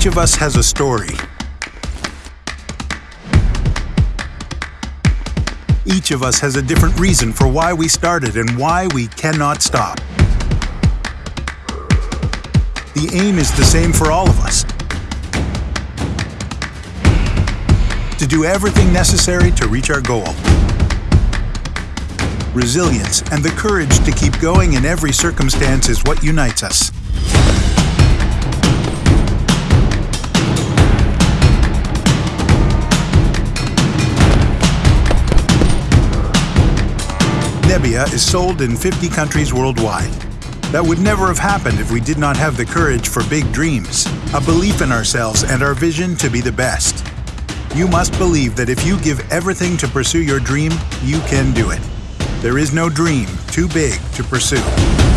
Each of us has a story. Each of us has a different reason for why we started and why we cannot stop. The aim is the same for all of us. To do everything necessary to reach our goal. Resilience and the courage to keep going in every circumstance is what unites us. Nebia is sold in 50 countries worldwide. That would never have happened if we did not have the courage for big dreams, a belief in ourselves and our vision to be the best. You must believe that if you give everything to pursue your dream, you can do it. There is no dream too big to pursue.